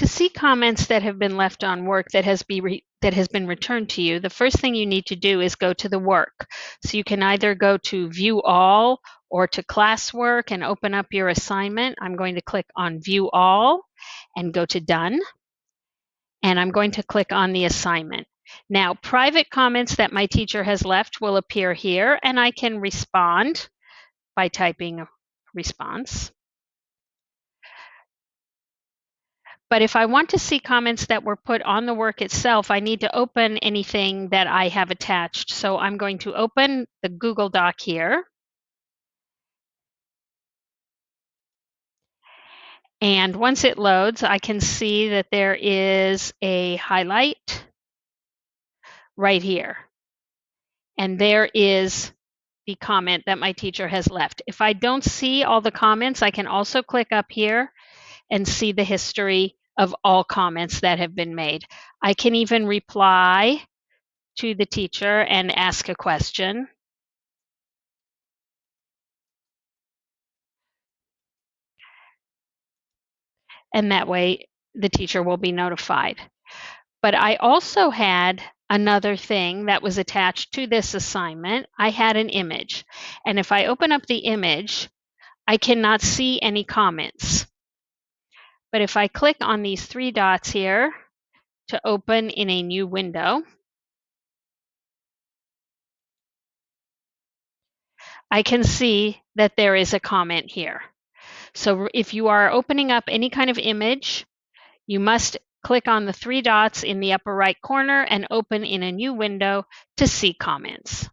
To see comments that have been left on work that has be that has been returned to you, the first thing you need to do is go to the work. So you can either go to view all or to classwork and open up your assignment. I'm going to click on view all and go to done. And I'm going to click on the assignment. Now, private comments that my teacher has left will appear here and I can respond by typing response. But if I want to see comments that were put on the work itself, I need to open anything that I have attached. So I'm going to open the Google Doc here. And once it loads, I can see that there is a highlight right here. And there is the comment that my teacher has left. If I don't see all the comments, I can also click up here and see the history of all comments that have been made. I can even reply to the teacher and ask a question. And that way the teacher will be notified. But I also had another thing that was attached to this assignment. I had an image. And if I open up the image, I cannot see any comments. But if I click on these three dots here to open in a new window, I can see that there is a comment here. So if you are opening up any kind of image, you must click on the three dots in the upper right corner and open in a new window to see comments.